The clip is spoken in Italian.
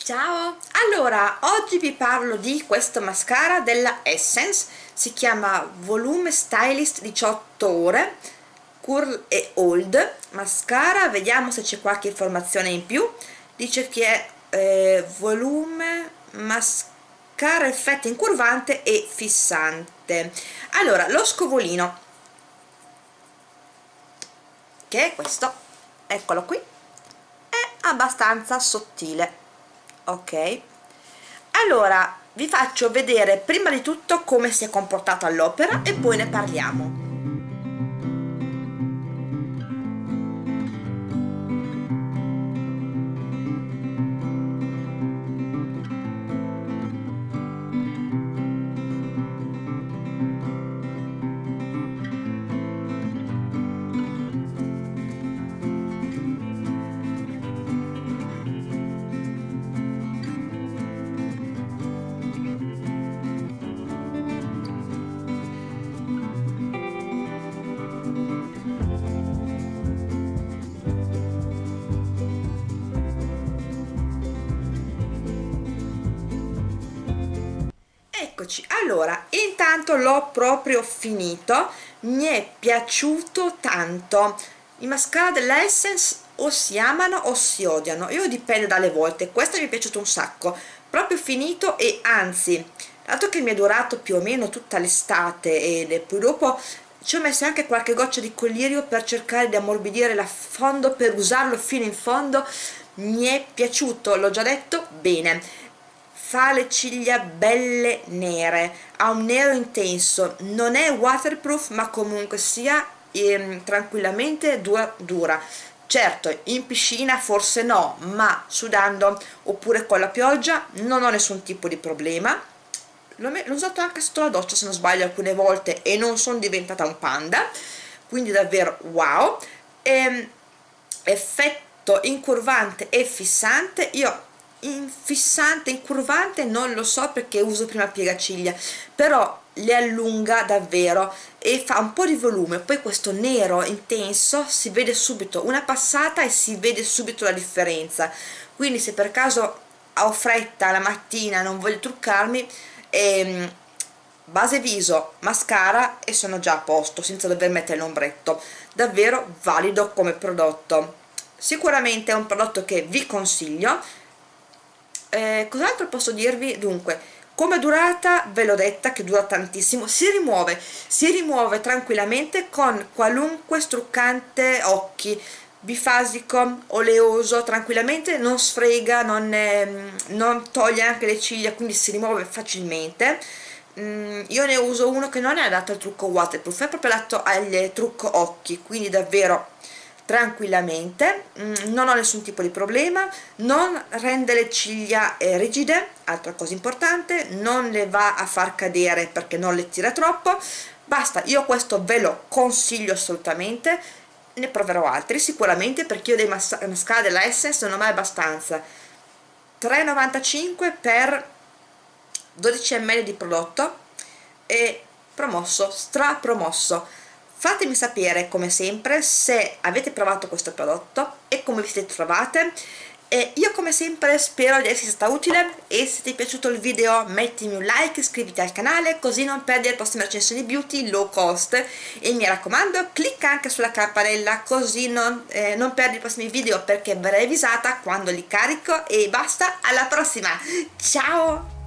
Ciao! Allora, oggi vi parlo di questo mascara della Essence, si chiama Volume Stylist 18 ore, Curl e Hold. Mascara, vediamo se c'è qualche informazione in più, dice che è eh, volume mascara effetto incurvante e fissante. Allora, lo scovolino, che è questo, eccolo qui, è abbastanza sottile ok. Allora vi faccio vedere prima di tutto come si è comportato all'opera e poi ne parliamo eccoci allora intanto l'ho proprio finito mi è piaciuto tanto. I mascara dell'Essence o si amano o si odiano io dipende dalle volte. Questo mi è piaciuto un sacco. Proprio finito e anzi dato che mi è durato più o meno tutta l'estate e poi dopo ci ho messo anche qualche goccia di collirio per cercare di ammorbidire la fondo per usarlo fino in fondo mi è piaciuto l'ho già detto bene fa le ciglia belle nere ha un nero intenso non è waterproof ma comunque sia ehm, tranquillamente dura, dura. Certo in piscina forse no ma sudando oppure con la pioggia non ho nessun tipo di problema. L'ho usato anche sotto la doccia se non sbaglio alcune volte e non sono diventata un panda. Quindi davvero wow. E, ehm, effetto incurvante e fissante io in fissante, incurvante non lo so perché uso prima piegaciglia però le allunga davvero e fa un po' di volume. Poi questo nero intenso si vede subito una passata e si vede subito la differenza. Quindi se per caso ho fretta la mattina non voglio truccarmi ehm, base viso, mascara e sono già a posto senza dover mettere l'ombretto. Davvero valido come prodotto. Sicuramente è un prodotto che vi consiglio eh, cos'altro posso dirvi? dunque come durata ve l'ho detta che dura tantissimo si rimuove si rimuove tranquillamente con qualunque struccante occhi bifasico, oleoso, tranquillamente non sfrega, non, eh, non toglie anche le ciglia, quindi si rimuove facilmente. Mm, io ne uso uno che non è adatto al trucco waterproof, è proprio adatto al trucco occhi, quindi davvero tranquillamente mm, non ho nessun tipo di problema non rende le ciglia eh, rigide altra cosa importante non le va a far cadere perché non le tira troppo. Basta io questo ve lo consiglio assolutamente ne proverò altri sicuramente perché io dei mas mascara della Essence non ho mai abbastanza. 3,95 per 12 ml di prodotto e promosso, stra promosso fatemi sapere come sempre se avete provato questo prodotto e come vi siete trovate. E io come sempre spero di esserti stata utile. E se ti è piaciuto il video mettimi un like, iscriviti al canale così non perdi le prossime recensioni beauty low cost. E mi raccomando clicca anche sulla campanella così non, eh, non perdi i prossimi video perché verrai avvisata quando li carico. E basta alla prossima. Ciao